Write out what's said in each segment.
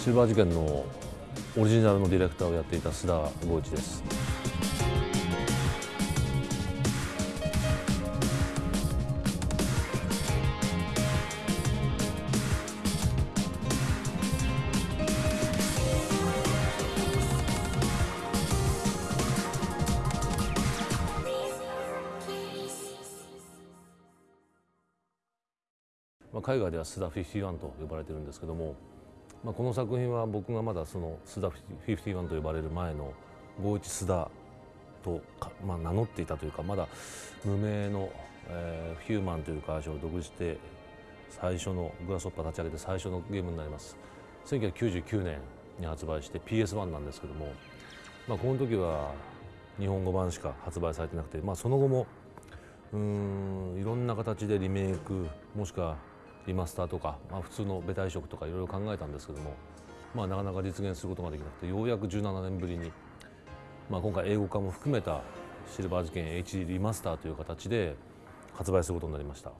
シルバー事件のオリジナルのディレクターをやっていた須田剛一です。まあ、海外では須田51と呼ばれてるんですけども、まあ、この作品は僕がまだその須田51と呼ばれる前の郷一須田とまあ、名乗っていたというかまだ無名の、えー、ヒューマンという会社を独立して最初のグラスホッパー立ち上げて最初のゲームになります。1999年に発売して PS1 なんですけども、まあ、この時は日本語版しか発売されてなくて、まあ、その後もうんいろんな形でリメイクもしくはリマスターとか、まあ、普通のベタ移植とかいろいろ考えたんですけども、まあ、なかなか実現することができなくてようやく17年ぶりに、まあ、今回英語化も含めたシルバー事件 HD リマスターという形で発売することになりました。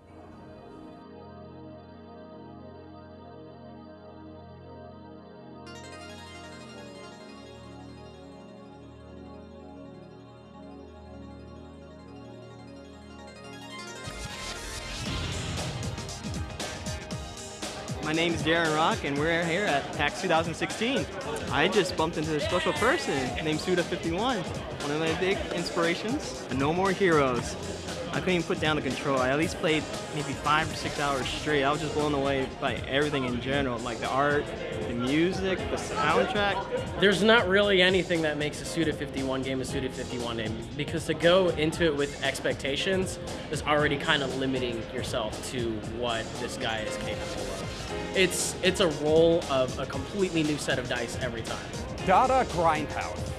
My name is Darren Rock, and we're here at PAX 2016. I just bumped into a special person named Suda51, one of my big inspirations. No More Heroes. I couldn't even put down the control. I at least played maybe five or six hours straight. I was just blown away by everything in general, like the art, the music, the soundtrack. There's not really anything that makes a Suda 51 game a Suda 51 game because to go into it with expectations is already kind of limiting yourself to what this guy is capable of. It's it's a roll of a completely new set of dice every time. Dada Grindhouse.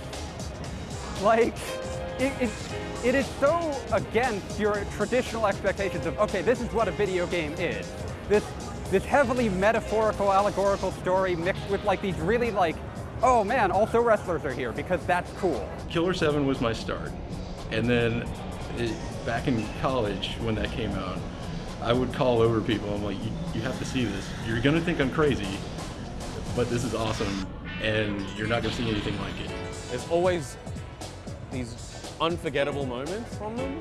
Like, it, it, it is so against your traditional expectations of, okay, this is what a video game is. This, this heavily metaphorical, allegorical story mixed with like these really like, oh man, also wrestlers are here because that's cool. Killer 7 was my start. And then it, back in college when that came out, I would call over people. I'm like, you, you have to see this. You're gonna think I'm crazy, but this is awesome, and you're not gonna see anything like it. There's always these unforgettable moments from them,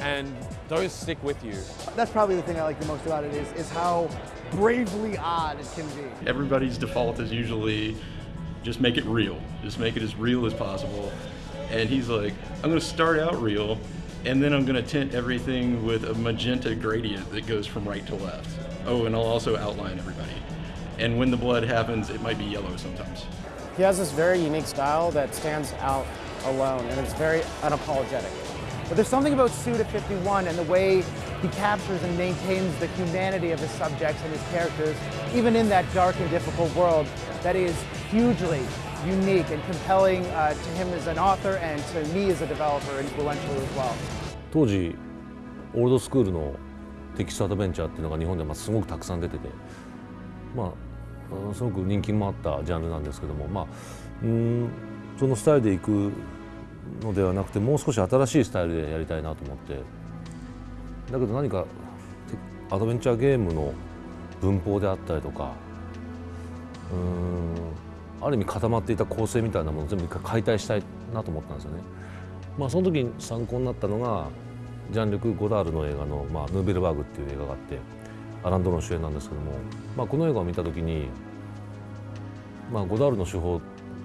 and those stick with you. That's probably the thing I like the most about it is, is how bravely odd it can be. Everybody's default is usually just make it real. Just make it as real as possible. And he's like, I'm gonna start out real, and then I'm gonna tint everything with a magenta gradient that goes from right to left. Oh, and I'll also outline everybody. And when the blood happens, it might be yellow sometimes. He has this very unique style that stands out alone, and it's very unapologetic. But there's something about Suda 51 and the way he captures and maintains the humanity of his subjects and his characters, even in that dark and difficult world, that is hugely unique and compelling uh, to him as an author and to me as a developer influentially as well. 当時オールドスクールのテキストアドベンチャーっていうのが日本でますごくたくさん出ててまあすごく人気もあったジャンルなんですけどもまあうんそのスタイルでいくのではなくてもう少し新しいスタイルでやりたいなと思ってだけど何かアドベンチャーゲームの文法であったりとかうんある意味固まっていた構成みたいなものを全部一回解体したいなと思ったんですよね。まあ、その時に参考になったのがジャンルク・ゴダールの映画の「まあ、ヌーベルバーグ」っていう映画があってアラン・ドロン主演なんですけども、まあ、この映画を見た時に、まあ、ゴダールの手法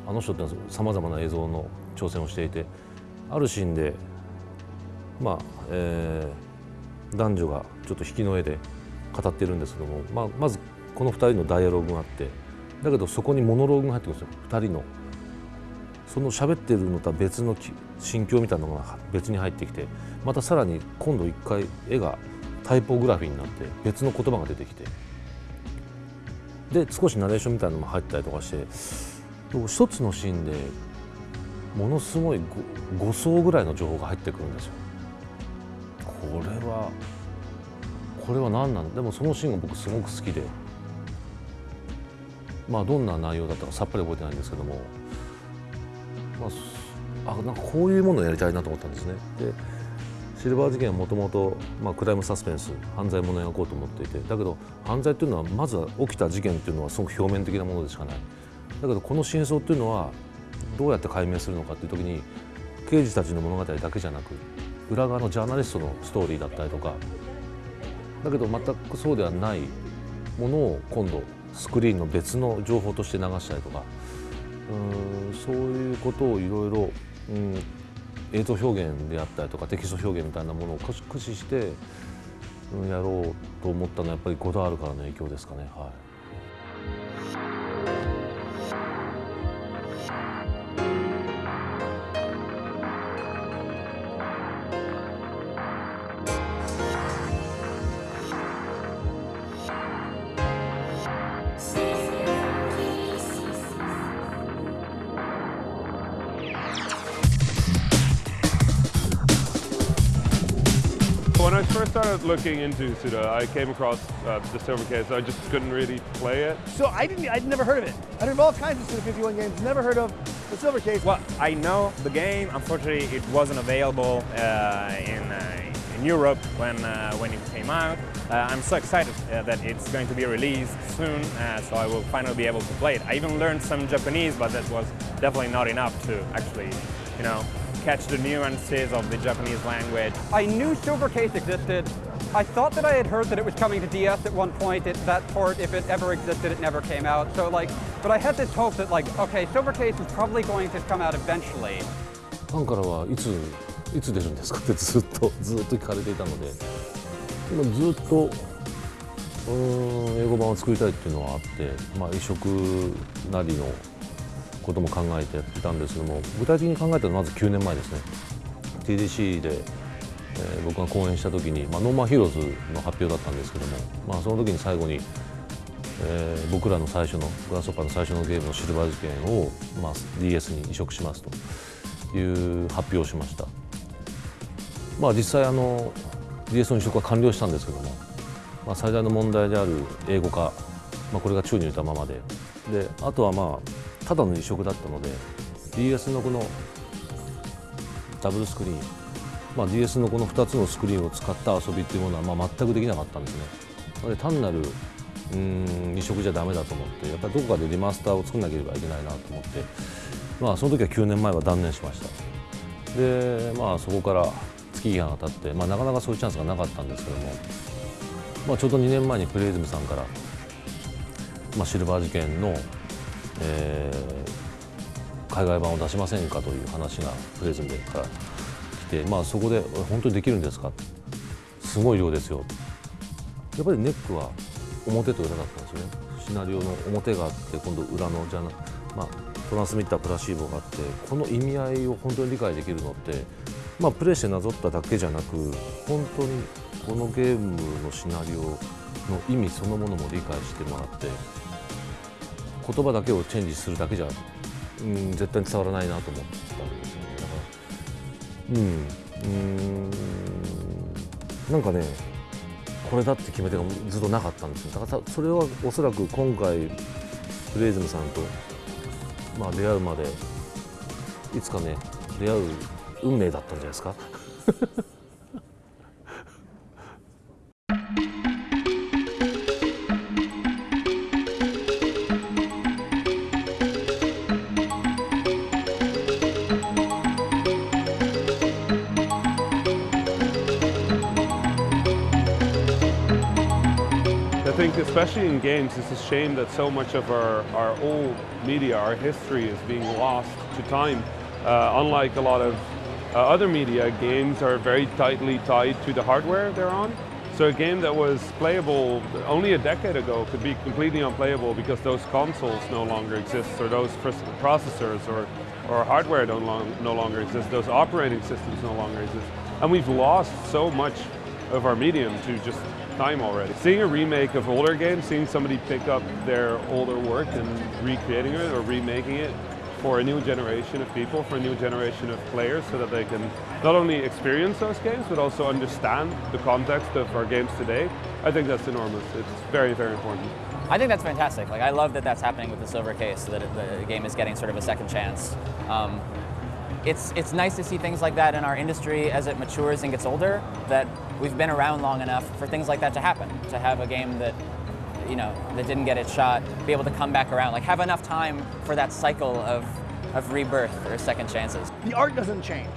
あの人ってさまざまな映像の挑戦をしていてあるシーンで、まあえー、男女がちょっと引きの絵で語っているんですけども、まあ、まずこの2人のダイアログがあってだけどそこにモノローグが入ってくるんですよ2人の。その喋ってるのとは別の心境みたいなのが別に入ってきてまたさらに今度一回絵がタイポグラフィーになって別の言葉が出てきてで少しナレーションみたいなのも入ったりとかして一つのシーンでものすごい 5, 層ぐらいの情報が入ってくるんですよ。これはこれは何なんでもそのシーンが僕すごく好きでまあどんな内容だったかさっぱり覚えてないんですけどもまあ、あなんかこういうものをやりたいなと思ったんですね。でシルバー事件はもともとクライムサスペンス犯罪ものを描こうと思っていてだけど犯罪っていうのはまずは起きた事件っていうのはすごく表面的なものでしかないだけどこの真相っていうのはどうやって解明するのかっていう時に刑事たちの物語だけじゃなく裏側のジャーナリストのストーリーだったりとかだけど全くそうではないものを今度スクリーンの別の情報として流したりとかそういうことをいろいろ映像表現であったりとかテキスト表現みたいなものを駆使して、やろうと思ったのはやっぱりゴダールからの影響ですかね。はい started looking into Suda, I came across uh, the Silver Case. I just couldn't really play it. So I didn't. I'd never heard of it. I heard of all kinds of Suda 51 games. Never heard of the Silver Case. Well, I know the game. Unfortunately, it wasn't available uh, in, uh, in Europe when uh, when it came out. Uh, I'm so excited uh, that it's going to be released soon, so I will finally be able to play it. I even learned some Japanese, but that was definitely not enough to actually, you know, catch the nuances of the Japanese language. I knew Silver Case existed. I thought that I had heard that it was coming to DS at one point. It, that port, if it ever existed, it never came out. So like, but I had this hope that like, okay, Silver Case is probably going to come out eventually. ファンからはいついつ出るんですかってずっとずっと聞かれていたので、今ずっとうん英語版を作りたいっていうのはあって、まあ移植なりの ことも考えてやってたんですけども具体的に考えたのはまず9年前ですね GDC で、えー、僕が講演した時に、まあ、ノーモアヒーローズの発表だったんですけども、まあ、その時に最後に、えー、僕らの最初のグラスホッパーの最初のゲームのシルバー事件を、まあ、DS に移植しますという発表をしました。まあ、実際あの DS の移植は完了したんですけども、まあ、最大の問題である英語化、まあ、これが宙に浮いたままでであとはまあただの移植だったので DS のこのダブルスクリーン、まあ、DS のこの2つのスクリーンを使った遊びっていうものはまあ全くできなかったんですね。なので単なるうん移植じゃダメだと思ってやっぱりどこかでリマスターを作らなければいけないなと思って、まあ、その時は9年前は断念しましたでまあそこから月日が経って、まあ、なかなかそういうチャンスがなかったんですけども、まあ、ちょうど2年前にプレイズムさんから、まあ、シルバー事件のえー、海外版を出しませんかという話がプレゼントから来て、まあ、そこで本当にできるんですか？すごい量ですよ。やっぱりネックは表と裏だったんですよね。シナリオの表があって今度裏のじゃな、まあ、トランスミッタープラシーボがあってこの意味合いを本当に理解できるのって、まあ、プレイしてなぞっただけじゃなく本当にこのゲームのシナリオの意味そのものも理解してもらって言葉だけをチェンジするだけじゃ、うん、絶対に伝わらないなと思ってたんですよね。だからうんうんなんかねこれだって決め手がずっとなかったんですよ。だからそれはおそらく今回フレーズムさんと、まあ、出会うまでいつかね出会う運命だったんじゃないですか。Especially in games, it's a shame that so much of our, our old media, our history is being lost to time. Uh, unlike a lot of uh, other media, games are very tightly tied to the hardware they're on. So a game that was playable only a decade ago could be completely unplayable because those consoles no longer exist or those processors or, or hardware don't long, no longer exist, those operating systems no longer exist. And we've lost so much of our medium to just time already. Seeing a remake of older games, seeing somebody pick up their older work and recreating it or remaking it for a new generation of people, for a new generation of players, so that they can not only experience those games, but also understand the context of our games today, I think that's enormous. It's very, very important. I think that's fantastic. Like, I love that that's happening with the Silver Case, that the game is getting sort of a second chance. Um, it's, it's nice to see things like that in our industry as it matures and gets older, that we've been around long enough for things like that to happen, to have a game that you know, that didn't get its shot, be able to come back around, like have enough time for that cycle of, of rebirth or second chances. The art doesn't change.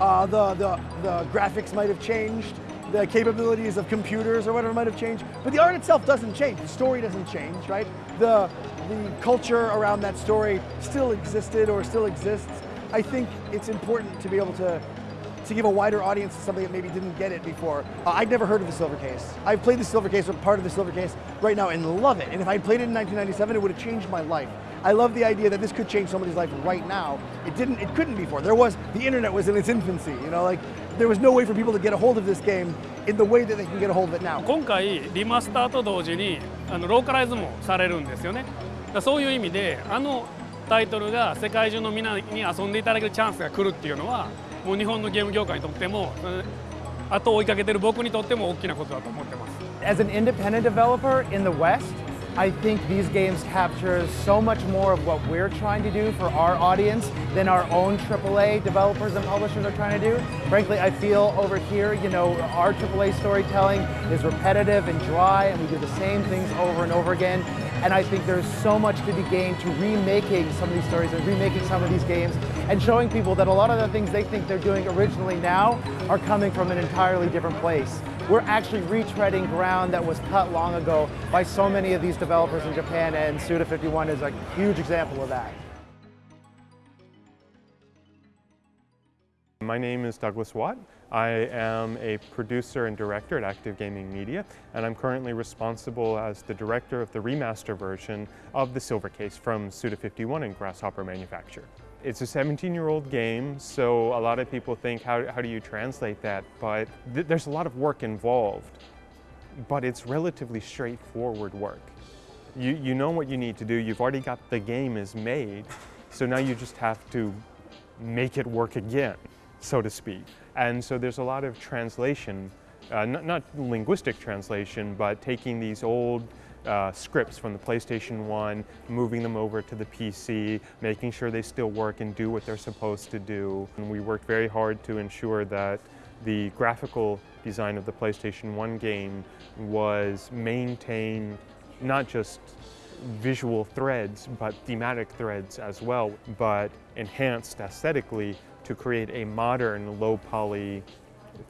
Uh, the, the, the graphics might have changed, the capabilities of computers or whatever might have changed, but the art itself doesn't change. The story doesn't change, right? The, the culture around that story still existed or still exists. I think it's important to be able to to give a wider audience to something that maybe didn't get it before. Uh, I'd never heard of the Silver Case. I've played the Silver Case or part of the Silver Case right now and love it. And if I'd played it in 1997, it would have changed my life. I love the idea that this could change somebody's life right now. It didn't, it couldn't before. There was, the internet was in its infancy, you know, like there was no way for people to get a hold of this game in the way that they can get a hold of it now. 今回リマスターと同時にあのローカライズもされるんですよね。だそういう意味であのタイトルが世界中のみんなに遊んでいただけるチャンスが来るっていうのはもう日本のゲーム業界にとっても後を追いかけてる僕にとっても大きなことだと思ってます。As an independent developer in the West, I think these games capture so much more of what we're trying to do for our audience than our own AAA developers and publishers are trying to do. Frankly, I feel over here, you know, our AAA storytelling is repetitive and dry and we do the same things over and over again. And I think there's so much to be gained to remaking some of these stories and remaking some of these games and showing people that a lot of the things they think they're doing originally now are coming from an entirely different place. We're actually retreading ground that was cut long ago by so many of these developers in Japan and Suda51 is a huge example of that. My name is Douglas Watt. I am a producer and director at Active Gaming Media, and I'm currently responsible as the director of the remaster version of the Silver Case from Suda51 and Grasshopper Manufacture. It's a 17-year-old game, so a lot of people think, how, how do you translate that? But th there's a lot of work involved, but it's relatively straightforward work. You, you know what you need to do, you've already got the game is made, so now you just have to make it work again, so to speak. And so there's a lot of translation, uh, not, not, linguistic translation, but taking these old uh, scripts from the PlayStation 1, moving them over to the PC, making sure they still work and do what they're supposed to do. And we worked very hard to ensure that the graphical design of the PlayStation 1 game was maintained not just visual threads, but thematic threads as well, but enhanced aesthetically to create a modern low poly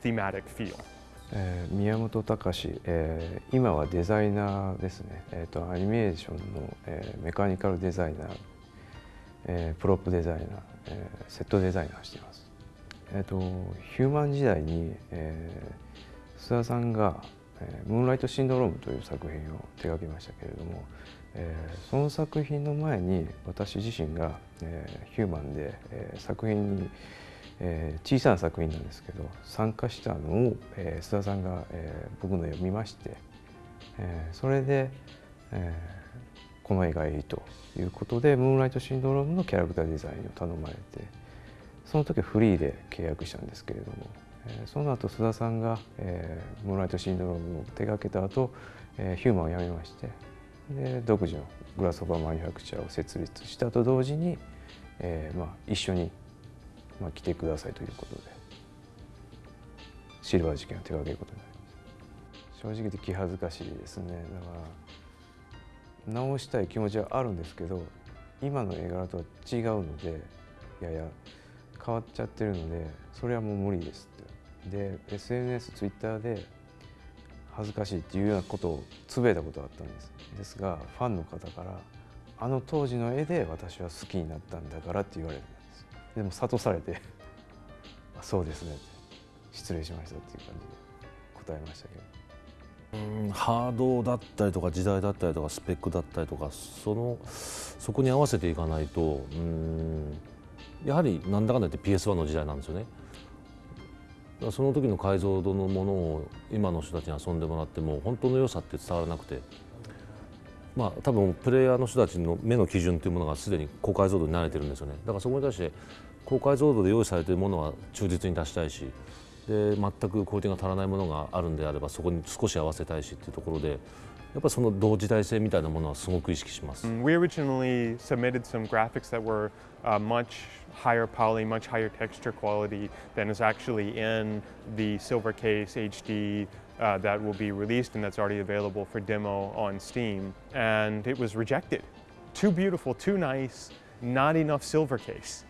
thematic feel. えー、宮本隆、えー、今はデザイナーですね、えーと、アニメーションの、えー、メカニカルデザイナー、えー、プロップデザイナー、えー、セットデザイナーしています、えーと、ヒューマン時代に、えー、須田さんが、えー「ムーンライトシンドローム」という作品を手がけましたけれども、えー、その作品の前に私自身が、えー、ヒューマンで、えー、作品にえー、小さな作品なんですけど参加したのを、えー、須田さんが、えー、僕の読みまして、えー、それで、えー、この絵がいいということでムーンライトシンドロームのキャラクターデザインを頼まれてその時はフリーで契約したんですけれども、えー、その後須田さんが、えー、ムーンライトシンドロームを手がけた後、えー、ヒューマンを辞めましてで独自のグラスオーバーマニュファクチャーを設立したと同時に、えーまあ、一緒にまあ、来てくださいということで。シルバー事件を手掛けることになります。正直言って気恥ずかしいですね。だから直したい気持ちはあるんですけど今の絵柄とは違うのでやや変わっちゃってるのでそれはもう無理ですって。で SNS、ツイッターで恥ずかしいっていうようなことをつぶやいたことがあったんです。ですがファンの方からあの当時の絵で私は好きになったんだからって言われるでも諭されて そうですね失礼しましたっていう感じで答えましたけど。うんハードだったりとか時代だったりとかスペックだったりとかそのそこに合わせていかないとうんやはりなんだかんだ言って PS1 の時代なんですよね。その時の解像度のものを今の人たちに遊んでもらっても本当の良さって伝わらなくてまあ多分プレイヤーの人たちの目の基準というものがすでに高解像度に慣れてるんですよね。だからそこに対して高解像度で用意されているものは忠実に出したいしで全くクオリティが足らないものがあるんであればそこに少し合わせたいしっていうところでやっぱその同時代性みたいなものはすごく意識します。We originally submitted some graphics that were、uh, much higher poly, much higher texture quality than is actually in the Silver Case HD uh, that will be released and that's already available for demo on Steam. And it was rejected. Too beautiful, too nice, not enough silver case.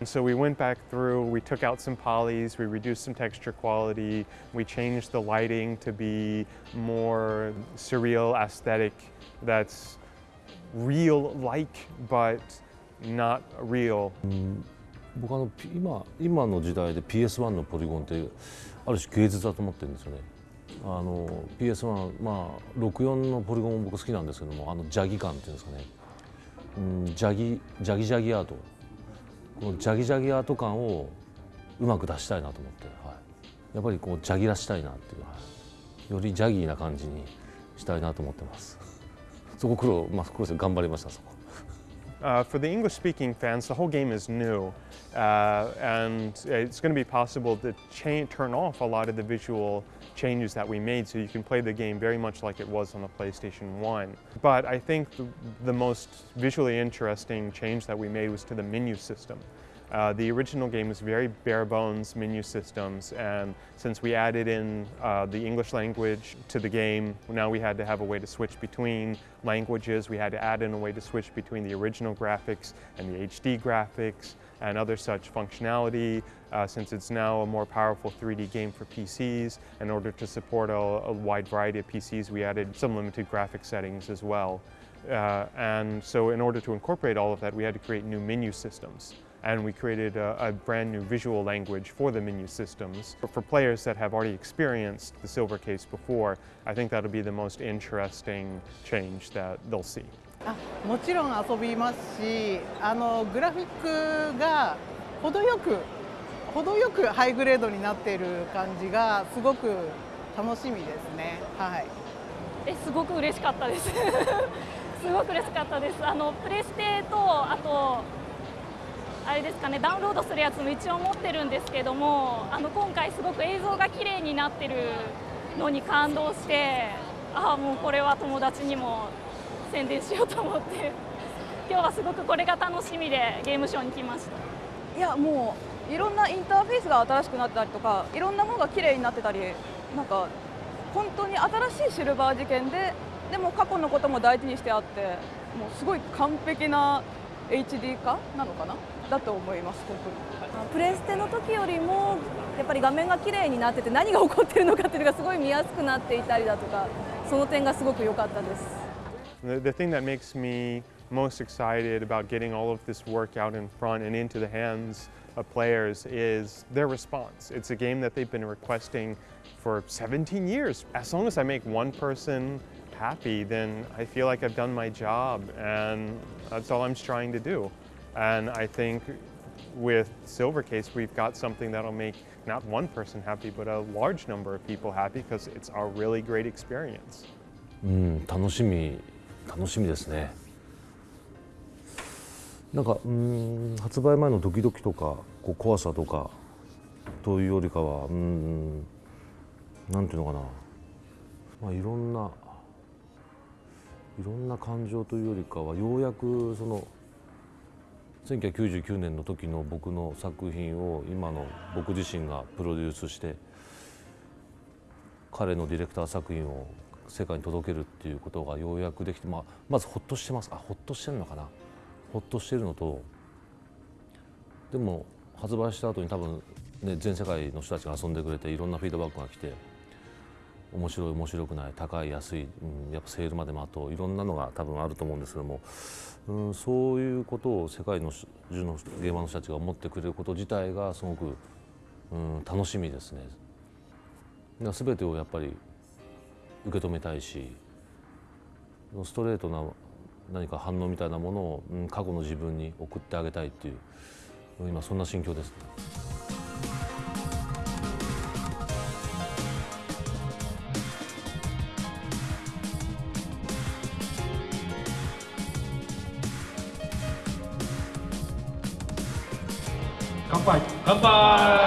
And so we went back through, we took out some polys, we reduced some texture quality, we changed the lighting to be more surreal aesthetic that's real-like but not real. 僕あの今今の時代で PS1 のポリゴンってある種芸術だと思ってるんですよね。あの PS1 まあ64のポリゴンも僕好きなんですけどもあのジャギ感っていうんですかね、うん、ジャギジャギジャギアート このジャギジャギアート感をうまく出したいなと思って、はい、やっぱりこうジャギらしたいなっていう、はい、よりジャギーな感じにしたいなと思ってます。そこ苦労まあ苦労して頑張りましたそこ。Uh, for the English-speaking fans, the whole game is new, uh, and it's going to be possible to turn off a lot of the visual changes that we made so you can play the game very much like it was on the PlayStation 1. But I think the, the most visually interesting change that we made was to the menu system. Uh, the original game was very bare bones menu systems and since we added in uh, the English language to the game, now we had to have a way to switch between languages. We had to add in a way to switch between the original graphics and the HD graphics and other such functionality. Uh, since it's now a more powerful 3D game for PCs, in order to support a, a wide variety of PCs, we added some limited graphic settings as well. Uh, and so in order to incorporate all of that, we had to create new menu systems and we created a, a, brand new visual language for the menu systems. But for players that have already experienced the silver case before, I think that'll be the most interesting change that they'll see. あもちろん遊びますしあのグラフィックが程よく程よくハイグレードになっている感じがすごく楽しみですね。はい。えすごく嬉しかったです。すごく嬉しかったです。あのプレステとあと あれですかねダウンロードするやつも一応持ってるんですけどもあの今回すごく映像が綺麗になってるのに感動してああもうこれは友達にも宣伝しようと思って今日はすごくこれが楽しみでゲームショーに来ました。いやもういろんなインターフェースが新しくなってたりとかいろんなものが綺麗になってたりなんか本当に新しいシルバー事件ででも過去のことも大事にしてあってもうすごい完璧な HD 化なのかな？だと思います本当にプレステの時よりもやっぱり画面が綺麗になってて何が起こってるのかっていうのがすごい見やすくなっていたりだとかその点がすごく良かったです The, the thing that makes me most excited about getting all of this work out in front and into the hands of players is their response. It's a game that they've been requesting for 17 years. As long as I make one person happy, then I feel like I've done my job and that's all I'm trying to do. And I think with Silvercase, we've got something that'll make not one person happy, but a large number of people happy because it's a really great experience. うん、楽しみ、楽しみですね。なんかうん発売前のドキドキとかこう怖さとかというよりかはうんなんていうのかな、まあ、いろんないろんな感情というよりかはようやくその1999年の時の僕の作品を今の僕自身がプロデュースして彼のディレクター作品を世界に届けるっていうことがようやくできて、まあ、まずほっとしてます。あほっとしてるのかな？ほっとしてるのとでも発売した後に多分ね全世界の人たちが遊んでくれていろんなフィードバックが来て面白い面白くない高い安い、うん、やっぱセールまでもあといろんなのが多分あると思うんですけども、うん、そういうことを世界の中の現場の人たちが思ってくれること自体がすごく、うん、楽しみですね。全てをやっぱり受け止めたいしストレートな何か反応みたいなものを、うん、過去の自分に送ってあげたいっていう今そんな心境です、ね。乾杯乾杯